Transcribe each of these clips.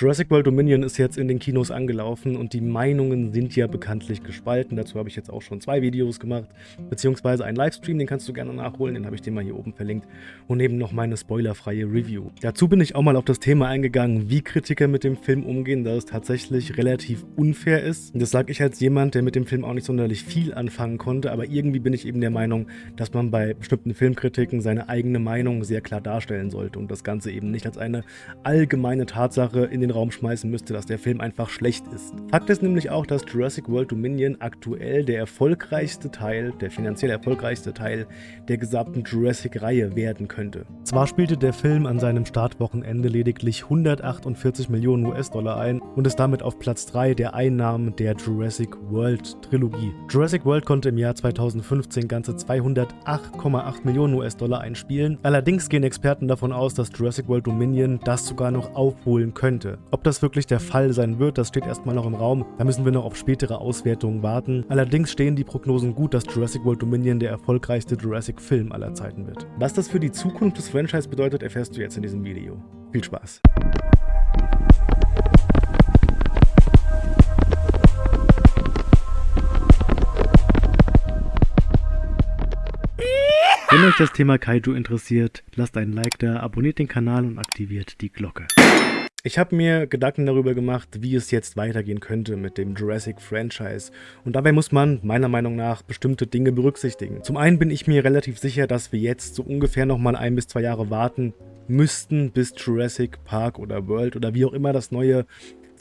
Jurassic World Dominion ist jetzt in den Kinos angelaufen und die Meinungen sind ja bekanntlich gespalten. Dazu habe ich jetzt auch schon zwei Videos gemacht, beziehungsweise einen Livestream, den kannst du gerne nachholen, den habe ich dir mal hier oben verlinkt. Und eben noch meine spoilerfreie Review. Dazu bin ich auch mal auf das Thema eingegangen, wie Kritiker mit dem Film umgehen, da es tatsächlich relativ unfair ist. Das sage ich als jemand, der mit dem Film auch nicht sonderlich viel anfangen konnte, aber irgendwie bin ich eben der Meinung, dass man bei bestimmten Filmkritiken seine eigene Meinung sehr klar darstellen sollte und das Ganze eben nicht als eine allgemeine Tatsache in den den Raum schmeißen müsste, dass der Film einfach schlecht ist. Fakt ist nämlich auch, dass Jurassic World Dominion aktuell der erfolgreichste Teil, der finanziell erfolgreichste Teil der gesamten Jurassic-Reihe werden könnte. Zwar spielte der Film an seinem Startwochenende lediglich 148 Millionen US-Dollar ein und ist damit auf Platz 3 der Einnahmen der Jurassic World Trilogie. Jurassic World konnte im Jahr 2015 ganze 208,8 Millionen US-Dollar einspielen. Allerdings gehen Experten davon aus, dass Jurassic World Dominion das sogar noch aufholen könnte. Ob das wirklich der Fall sein wird, das steht erstmal noch im Raum. Da müssen wir noch auf spätere Auswertungen warten. Allerdings stehen die Prognosen gut, dass Jurassic World Dominion der erfolgreichste Jurassic-Film aller Zeiten wird. Was das für die Zukunft des Franchise bedeutet, erfährst du jetzt in diesem Video. Viel Spaß! Wenn euch das Thema Kaiju interessiert, lasst einen Like da, abonniert den Kanal und aktiviert die Glocke. Ich habe mir Gedanken darüber gemacht, wie es jetzt weitergehen könnte mit dem Jurassic-Franchise. Und dabei muss man meiner Meinung nach bestimmte Dinge berücksichtigen. Zum einen bin ich mir relativ sicher, dass wir jetzt so ungefähr nochmal ein bis zwei Jahre warten müssten, bis Jurassic Park oder World oder wie auch immer das neue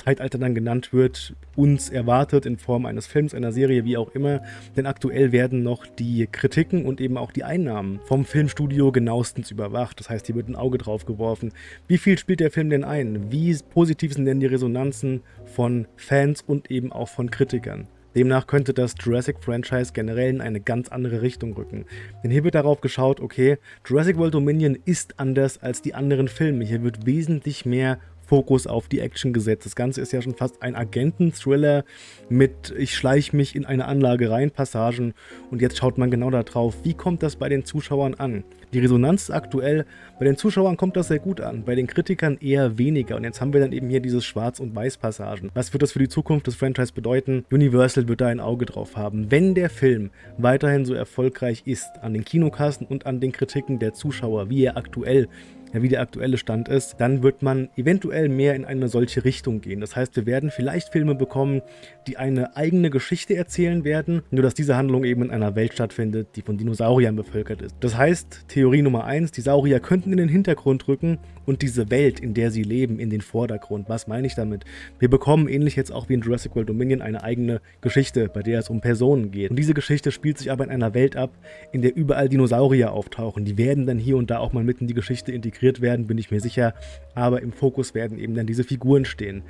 Zeitalter dann genannt wird, uns erwartet in Form eines Films, einer Serie, wie auch immer. Denn aktuell werden noch die Kritiken und eben auch die Einnahmen vom Filmstudio genauestens überwacht. Das heißt, hier wird ein Auge drauf geworfen. Wie viel spielt der Film denn ein? Wie positiv sind denn die Resonanzen von Fans und eben auch von Kritikern? Demnach könnte das Jurassic-Franchise generell in eine ganz andere Richtung rücken. Denn hier wird darauf geschaut, okay, Jurassic World Dominion ist anders als die anderen Filme. Hier wird wesentlich mehr Fokus auf die Action gesetzt. Das Ganze ist ja schon fast ein Agenten-Thriller mit ich schleiche mich in eine Anlage rein Passagen und jetzt schaut man genau darauf, wie kommt das bei den Zuschauern an. Die Resonanz aktuell, bei den Zuschauern kommt das sehr gut an, bei den Kritikern eher weniger und jetzt haben wir dann eben hier dieses Schwarz- und Weiß-Passagen. Was wird das für die Zukunft des Franchise bedeuten? Universal wird da ein Auge drauf haben. Wenn der Film weiterhin so erfolgreich ist an den Kinokassen und an den Kritiken der Zuschauer, wie er aktuell wie der aktuelle Stand ist, dann wird man eventuell mehr in eine solche Richtung gehen. Das heißt, wir werden vielleicht Filme bekommen, die eine eigene Geschichte erzählen werden, nur dass diese Handlung eben in einer Welt stattfindet, die von Dinosauriern bevölkert ist. Das heißt, Theorie Nummer 1, die Saurier könnten in den Hintergrund rücken und diese Welt, in der sie leben, in den Vordergrund. Was meine ich damit? Wir bekommen ähnlich jetzt auch wie in Jurassic World Dominion eine eigene Geschichte, bei der es um Personen geht. Und diese Geschichte spielt sich aber in einer Welt ab, in der überall Dinosaurier auftauchen. Die werden dann hier und da auch mal mit in die Geschichte integriert werden, bin ich mir sicher. Aber im Fokus werden eben dann diese Figuren stehen.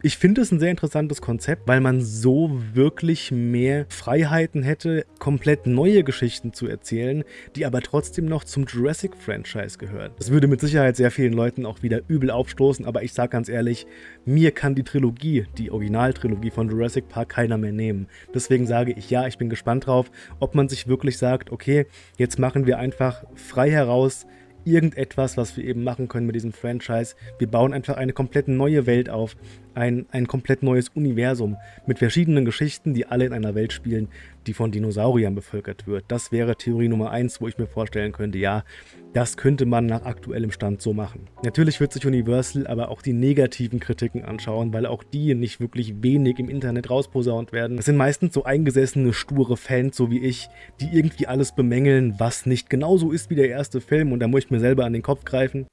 Ich finde es ein sehr interessantes Konzept, weil man so wirklich mehr Freiheiten hätte, komplett neue Geschichten zu erzählen, die aber trotzdem noch zum Jurassic-Franchise gehören. Das würde mit Sicherheit sehr vielen Leuten auch wieder übel aufstoßen, aber ich sage ganz ehrlich, mir kann die Trilogie, die Originaltrilogie von Jurassic Park keiner mehr nehmen. Deswegen sage ich ja, ich bin gespannt drauf, ob man sich wirklich sagt, okay, jetzt machen wir einfach frei heraus irgendetwas, was wir eben machen können mit diesem Franchise. Wir bauen einfach eine komplett neue Welt auf, ein, ein komplett neues Universum mit verschiedenen Geschichten, die alle in einer Welt spielen, die von Dinosauriern bevölkert wird. Das wäre Theorie Nummer 1, wo ich mir vorstellen könnte, ja, das könnte man nach aktuellem Stand so machen. Natürlich wird sich Universal aber auch die negativen Kritiken anschauen, weil auch die nicht wirklich wenig im Internet rausposaunt werden. Das sind meistens so eingesessene, sture Fans, so wie ich, die irgendwie alles bemängeln, was nicht genauso ist wie der erste Film und da muss ich mir selber an den Kopf greifen.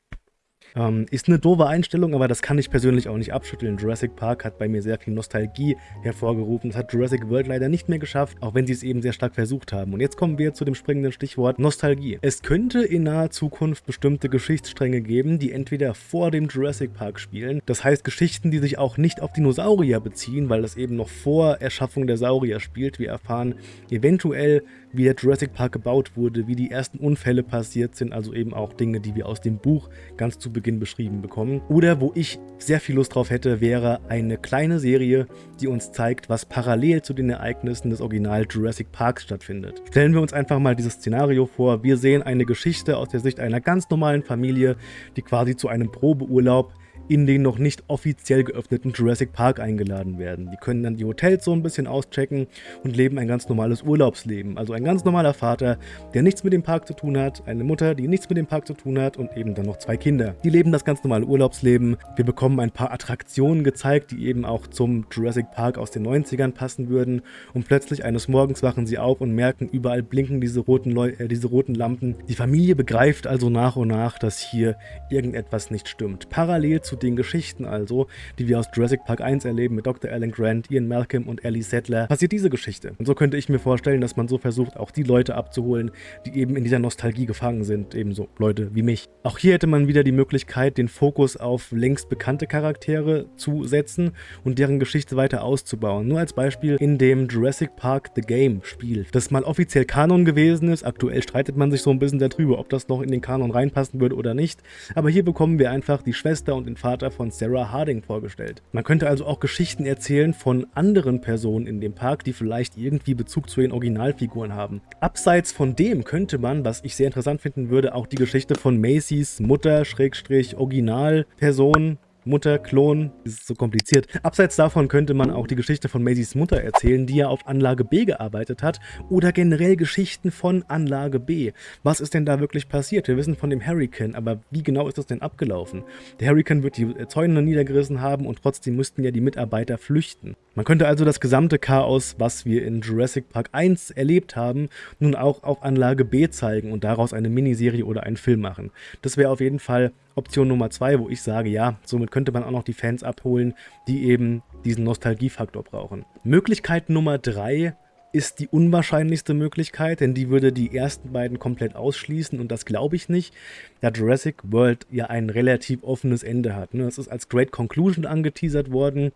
Ähm, ist eine doofe Einstellung, aber das kann ich persönlich auch nicht abschütteln. Jurassic Park hat bei mir sehr viel Nostalgie hervorgerufen. Das hat Jurassic World leider nicht mehr geschafft, auch wenn sie es eben sehr stark versucht haben. Und jetzt kommen wir zu dem springenden Stichwort Nostalgie. Es könnte in naher Zukunft bestimmte Geschichtsstränge geben, die entweder vor dem Jurassic Park spielen, das heißt Geschichten, die sich auch nicht auf Dinosaurier beziehen, weil das eben noch vor Erschaffung der Saurier spielt. Wir erfahren eventuell wie der Jurassic Park gebaut wurde, wie die ersten Unfälle passiert sind, also eben auch Dinge, die wir aus dem Buch ganz zu Beginn beschrieben bekommen. Oder wo ich sehr viel Lust drauf hätte, wäre eine kleine Serie, die uns zeigt, was parallel zu den Ereignissen des Original Jurassic Parks stattfindet. Stellen wir uns einfach mal dieses Szenario vor. Wir sehen eine Geschichte aus der Sicht einer ganz normalen Familie, die quasi zu einem Probeurlaub in den noch nicht offiziell geöffneten Jurassic Park eingeladen werden. Die können dann die Hotels so ein bisschen auschecken und leben ein ganz normales Urlaubsleben. Also ein ganz normaler Vater, der nichts mit dem Park zu tun hat, eine Mutter, die nichts mit dem Park zu tun hat und eben dann noch zwei Kinder. Die leben das ganz normale Urlaubsleben. Wir bekommen ein paar Attraktionen gezeigt, die eben auch zum Jurassic Park aus den 90ern passen würden und plötzlich eines Morgens wachen sie auf und merken, überall blinken diese roten, Leu äh, diese roten Lampen. Die Familie begreift also nach und nach, dass hier irgendetwas nicht stimmt. Parallel zu den Geschichten also, die wir aus Jurassic Park 1 erleben mit Dr. Alan Grant, Ian Malcolm und Ellie Sattler, passiert diese Geschichte. Und so könnte ich mir vorstellen, dass man so versucht, auch die Leute abzuholen, die eben in dieser Nostalgie gefangen sind, ebenso Leute wie mich. Auch hier hätte man wieder die Möglichkeit, den Fokus auf längst bekannte Charaktere zu setzen und deren Geschichte weiter auszubauen. Nur als Beispiel in dem Jurassic Park The Game Spiel, das mal offiziell Kanon gewesen ist. Aktuell streitet man sich so ein bisschen darüber, ob das noch in den Kanon reinpassen würde oder nicht. Aber hier bekommen wir einfach die Schwester und den Vater von Sarah Harding vorgestellt. Man könnte also auch Geschichten erzählen von anderen Personen in dem Park, die vielleicht irgendwie Bezug zu den Originalfiguren haben. Abseits von dem könnte man, was ich sehr interessant finden würde, auch die Geschichte von Macys Mutter, Schrägstrich, Originalperson Mutter, Klon, ist so kompliziert. Abseits davon könnte man auch die Geschichte von Maisys Mutter erzählen, die ja auf Anlage B gearbeitet hat, oder generell Geschichten von Anlage B. Was ist denn da wirklich passiert? Wir wissen von dem Hurricane, aber wie genau ist das denn abgelaufen? Der Hurricane wird die Zäune niedergerissen haben und trotzdem mussten ja die Mitarbeiter flüchten. Man könnte also das gesamte Chaos, was wir in Jurassic Park 1 erlebt haben, nun auch auf Anlage B zeigen und daraus eine Miniserie oder einen Film machen. Das wäre auf jeden Fall Option Nummer zwei, wo ich sage, ja, somit könnte man auch noch die Fans abholen, die eben diesen Nostalgiefaktor brauchen. Möglichkeit Nummer drei ist die unwahrscheinlichste Möglichkeit, denn die würde die ersten beiden komplett ausschließen und das glaube ich nicht, da Jurassic World ja ein relativ offenes Ende hat. Es ist als Great Conclusion angeteasert worden,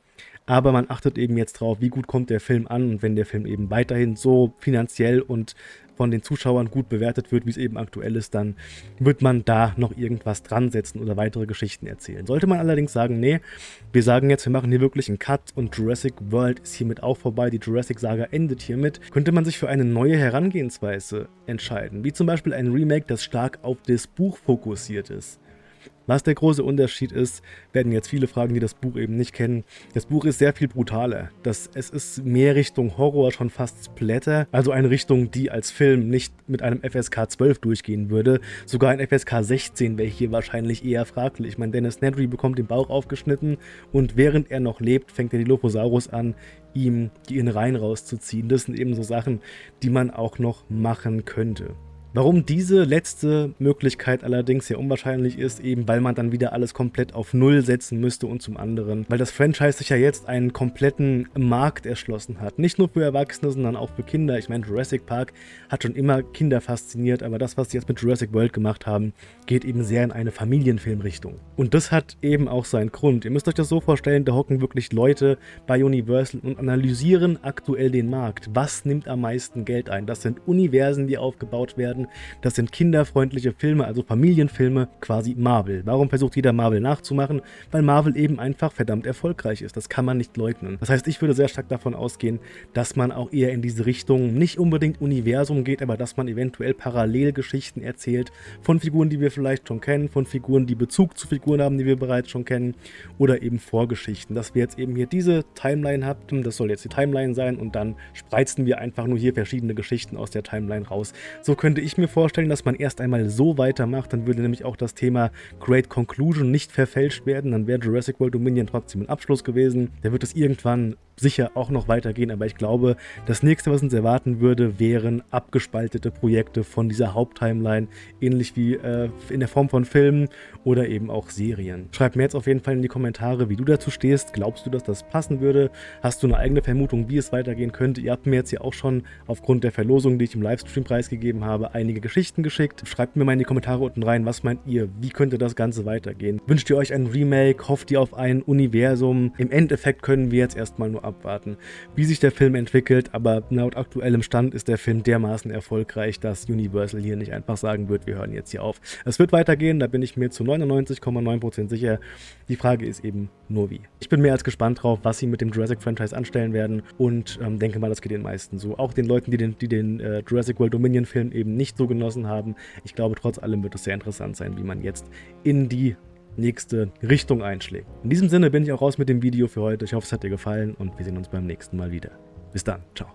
aber man achtet eben jetzt drauf, wie gut kommt der Film an und wenn der Film eben weiterhin so finanziell und von den Zuschauern gut bewertet wird, wie es eben aktuell ist, dann wird man da noch irgendwas dran setzen oder weitere Geschichten erzählen. Sollte man allerdings sagen, nee, wir sagen jetzt, wir machen hier wirklich einen Cut und Jurassic World ist hiermit auch vorbei, die Jurassic-Saga endet hiermit, könnte man sich für eine neue Herangehensweise entscheiden, wie zum Beispiel ein Remake, das stark auf das Buch fokussiert ist. Was der große Unterschied ist, werden jetzt viele fragen, die das Buch eben nicht kennen. Das Buch ist sehr viel brutaler. Das, es ist mehr Richtung Horror, schon fast Splatter. Also eine Richtung, die als Film nicht mit einem FSK 12 durchgehen würde. Sogar ein FSK 16 wäre hier wahrscheinlich eher fraglich. Ich Dennis Nedry bekommt den Bauch aufgeschnitten und während er noch lebt, fängt der Dilophosaurus an, ihm die Innereien rauszuziehen. Das sind eben so Sachen, die man auch noch machen könnte. Warum diese letzte Möglichkeit allerdings sehr unwahrscheinlich ist, eben weil man dann wieder alles komplett auf Null setzen müsste und zum anderen, weil das Franchise sich ja jetzt einen kompletten Markt erschlossen hat. Nicht nur für Erwachsene, sondern auch für Kinder. Ich meine, Jurassic Park hat schon immer Kinder fasziniert, aber das, was sie jetzt mit Jurassic World gemacht haben, geht eben sehr in eine Familienfilmrichtung. Und das hat eben auch seinen Grund. Ihr müsst euch das so vorstellen, da hocken wirklich Leute bei Universal und analysieren aktuell den Markt. Was nimmt am meisten Geld ein? Das sind Universen, die aufgebaut werden werden. Das sind kinderfreundliche Filme, also Familienfilme, quasi Marvel. Warum versucht jeder Marvel nachzumachen? Weil Marvel eben einfach verdammt erfolgreich ist. Das kann man nicht leugnen. Das heißt, ich würde sehr stark davon ausgehen, dass man auch eher in diese Richtung nicht unbedingt Universum geht, aber dass man eventuell Parallelgeschichten erzählt von Figuren, die wir vielleicht schon kennen, von Figuren, die Bezug zu Figuren haben, die wir bereits schon kennen oder eben Vorgeschichten. Dass wir jetzt eben hier diese Timeline hatten, das soll jetzt die Timeline sein und dann spreizen wir einfach nur hier verschiedene Geschichten aus der Timeline raus. So könnte ich ich mir vorstellen, dass man erst einmal so weitermacht, dann würde nämlich auch das Thema Great Conclusion nicht verfälscht werden, dann wäre Jurassic World Dominion trotzdem ein Abschluss gewesen. Da wird es irgendwann sicher auch noch weitergehen, aber ich glaube, das nächste, was uns erwarten würde, wären abgespaltete Projekte von dieser Haupttimeline, ähnlich wie äh, in der Form von Filmen oder eben auch Serien. Schreib mir jetzt auf jeden Fall in die Kommentare, wie du dazu stehst. Glaubst du, dass das passen würde? Hast du eine eigene Vermutung, wie es weitergehen könnte? Ihr habt mir jetzt ja auch schon aufgrund der Verlosung, die ich im Livestream preisgegeben habe, einige Geschichten geschickt. Schreibt mir mal in die Kommentare unten rein, was meint ihr? Wie könnte das Ganze weitergehen? Wünscht ihr euch ein Remake? Hofft ihr auf ein Universum? Im Endeffekt können wir jetzt erstmal nur abwarten, wie sich der Film entwickelt, aber laut aktuellem Stand ist der Film dermaßen erfolgreich, dass Universal hier nicht einfach sagen wird, wir hören jetzt hier auf. Es wird weitergehen, da bin ich mir zu 99,9% sicher. Die Frage ist eben nur wie. Ich bin mehr als gespannt drauf, was sie mit dem Jurassic-Franchise anstellen werden und ähm, denke mal, das geht den meisten so. Auch den Leuten, die den, die den äh, Jurassic World Dominion-Film eben nicht so genossen haben. Ich glaube, trotz allem wird es sehr interessant sein, wie man jetzt in die nächste Richtung einschlägt. In diesem Sinne bin ich auch raus mit dem Video für heute. Ich hoffe, es hat dir gefallen und wir sehen uns beim nächsten Mal wieder. Bis dann. Ciao.